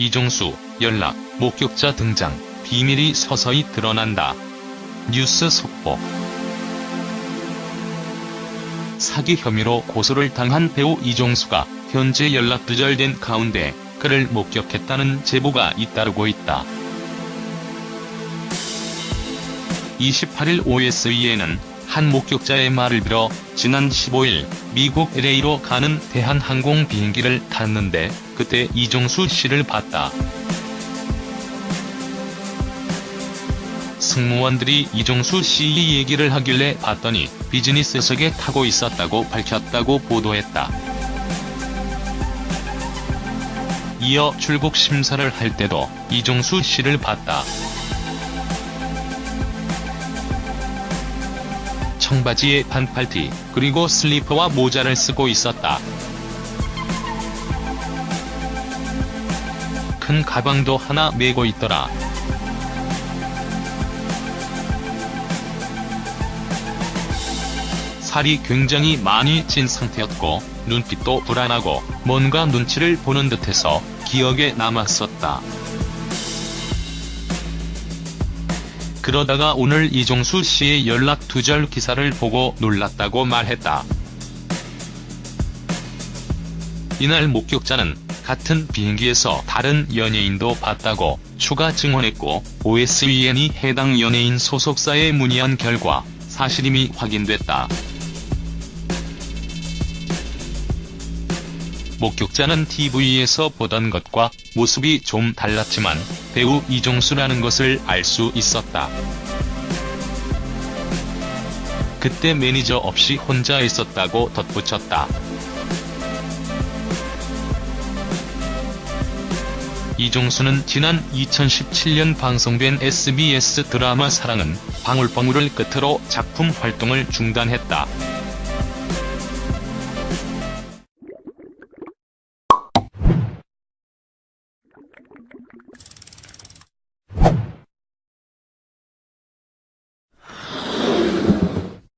이종수, 연락, 목격자 등장, 비밀이 서서히 드러난다. 뉴스 속보 사기 혐의로 고소를 당한 배우 이종수가 현재 연락 두절된 가운데 그를 목격했다는 제보가 잇따르고 있다. 28일 OSE에는 한 목격자의 말을 빌어 지난 15일 미국 LA로 가는 대한항공 비행기를 탔는데 그때 이종수 씨를 봤다. 승무원들이 이종수 씨 얘기를 하길래 봤더니 비즈니스석에 타고 있었다고 밝혔다고 보도했다. 이어 출국 심사를 할 때도 이종수 씨를 봤다. 청바지에 반팔티, 그리고 슬리퍼와 모자를 쓰고 있었다. 큰 가방도 하나 메고 있더라. 살이 굉장히 많이 찐 상태였고 눈빛도 불안하고 뭔가 눈치를 보는 듯해서 기억에 남았었다. 그러다가 오늘 이종수 씨의 연락 두절 기사를 보고 놀랐다고 말했다. 이날 목격자는 같은 비행기에서 다른 연예인도 봤다고 추가 증언했고 OSEN이 해당 연예인 소속사에 문의한 결과 사실임이 확인됐다. 목격자는 TV에서 보던 것과 모습이 좀 달랐지만 배우 이종수라는 것을 알 수 있었다. 그때 매니저 없이 혼자 있었다고 덧붙였다. 이종수는 지난 2017년 방송된 SBS 드라마 사랑은 방울방울을 끝으로 작품 활동을 중단했다. you